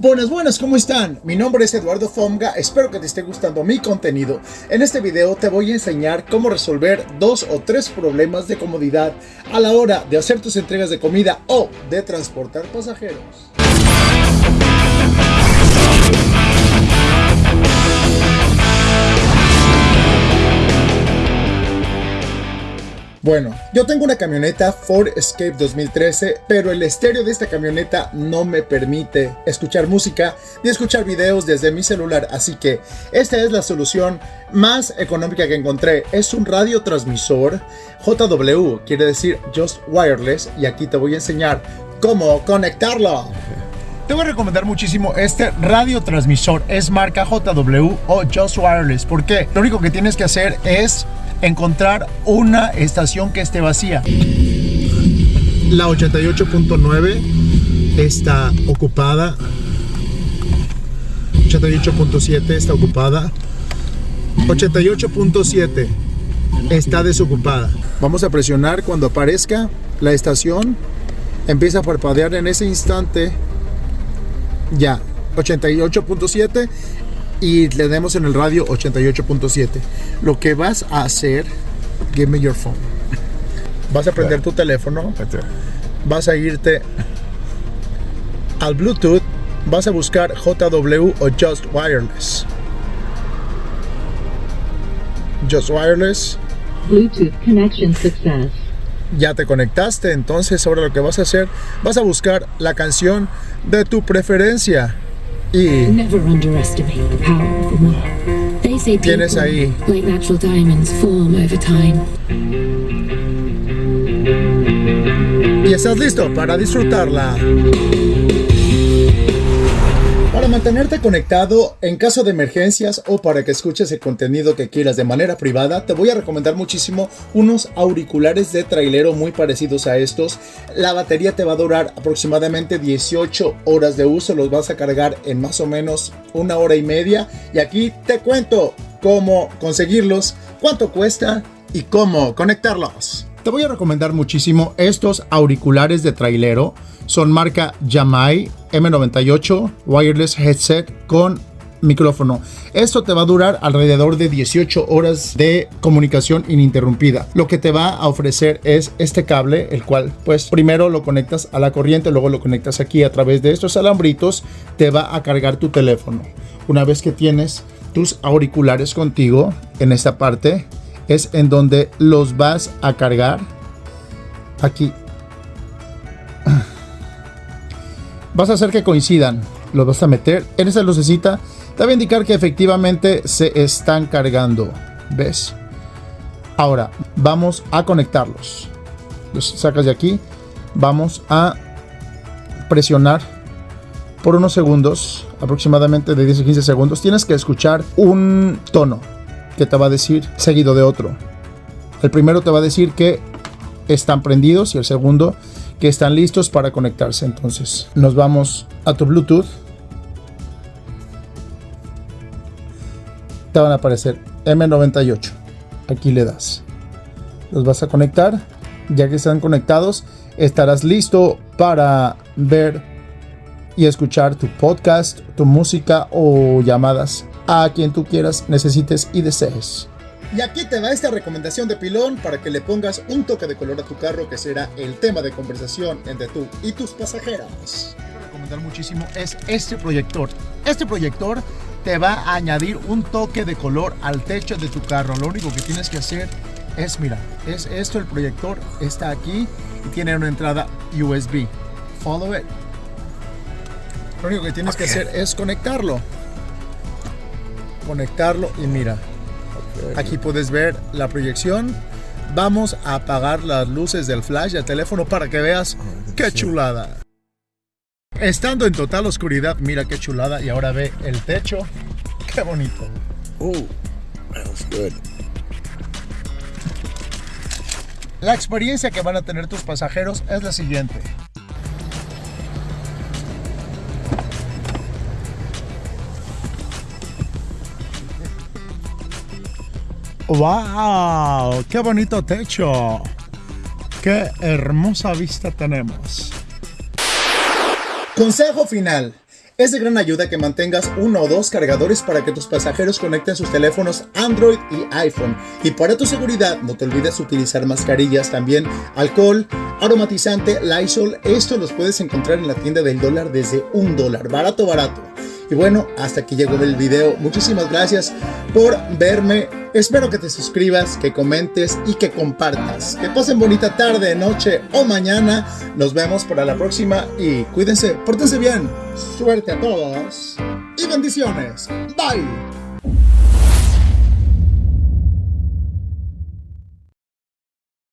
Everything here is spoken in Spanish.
Buenas, buenas, ¿cómo están? Mi nombre es Eduardo Fomga, espero que te esté gustando mi contenido. En este video te voy a enseñar cómo resolver dos o tres problemas de comodidad a la hora de hacer tus entregas de comida o de transportar pasajeros. Bueno, yo tengo una camioneta Ford Escape 2013, pero el estéreo de esta camioneta no me permite escuchar música ni escuchar videos desde mi celular, así que esta es la solución más económica que encontré. Es un radiotransmisor JW, quiere decir Just Wireless, y aquí te voy a enseñar cómo conectarlo. Te voy a recomendar muchísimo este radiotransmisor. Es marca JW o Just Wireless. ¿Por qué? Lo único que tienes que hacer es encontrar una estación que esté vacía. La 88.9 está ocupada. 88.7 está ocupada. 88.7 está desocupada. Vamos a presionar cuando aparezca la estación. Empieza a parpadear en ese instante. Ya, 88.7 y le demos en el radio 88.7. Lo que vas a hacer, give me your phone. Vas a prender tu teléfono, vas a irte al Bluetooth, vas a buscar JW o Just Wireless. Just Wireless. Bluetooth connection success. Ya te conectaste, entonces ahora lo que vas a hacer, vas a buscar la canción de tu preferencia. Y Never underestimate the power of the will. They say Tienes ahí. like natural diamonds, form over time. y estás listo para disfrutarla. Para mantenerte conectado en caso de emergencias o para que escuches el contenido que quieras de manera privada, te voy a recomendar muchísimo unos auriculares de trailero muy parecidos a estos. La batería te va a durar aproximadamente 18 horas de uso, los vas a cargar en más o menos una hora y media. Y aquí te cuento cómo conseguirlos, cuánto cuesta y cómo conectarlos. Te voy a recomendar muchísimo estos auriculares de trailero. Son marca Yamai M98 Wireless Headset con micrófono. Esto te va a durar alrededor de 18 horas de comunicación ininterrumpida. Lo que te va a ofrecer es este cable, el cual pues primero lo conectas a la corriente, luego lo conectas aquí a través de estos alambritos, te va a cargar tu teléfono. Una vez que tienes tus auriculares contigo en esta parte, es en donde los vas a cargar aquí vas a hacer que coincidan. Los vas a meter en esa lucecita. Te va a indicar que efectivamente se están cargando. ¿Ves? Ahora, vamos a conectarlos. Los sacas de aquí. Vamos a presionar por unos segundos, aproximadamente de 10 a 15 segundos. Tienes que escuchar un tono que te va a decir seguido de otro. El primero te va a decir que están prendidos y el segundo que están listos para conectarse. Entonces nos vamos a tu Bluetooth. Te van a aparecer M98. Aquí le das. Los vas a conectar. Ya que están conectados, estarás listo para ver y escuchar tu podcast, tu música o llamadas a quien tú quieras, necesites y desees. Y aquí te va esta recomendación de pilón para que le pongas un toque de color a tu carro que será el tema de conversación entre tú y tus pasajeros. Quiero recomendar muchísimo es este proyector. Este proyector te va a añadir un toque de color al techo de tu carro. Lo único que tienes que hacer es, mira, es esto el proyector, está aquí y tiene una entrada USB. Follow it. Lo único que tienes que hacer es conectarlo. Conectarlo y mira, Aquí puedes ver la proyección. Vamos a apagar las luces del flash del teléfono para que veas qué chulada. Estando en total oscuridad, mira qué chulada. Y ahora ve el techo. Qué bonito. Ooh, smells good. La experiencia que van a tener tus pasajeros es la siguiente. ¡Wow! ¡Qué bonito techo! ¡Qué hermosa vista tenemos! Consejo final. Es de gran ayuda que mantengas uno o dos cargadores para que tus pasajeros conecten sus teléfonos Android y iPhone. Y para tu seguridad, no te olvides utilizar mascarillas también, alcohol, aromatizante, Lysol. Esto los puedes encontrar en la tienda del dólar desde un dólar. Barato, barato. Y bueno, hasta aquí llegó el video. Muchísimas gracias por verme. Espero que te suscribas, que comentes y que compartas. Que pasen bonita tarde, noche o mañana. Nos vemos para la próxima y cuídense, pórtense bien. Suerte a todos y bendiciones. Bye.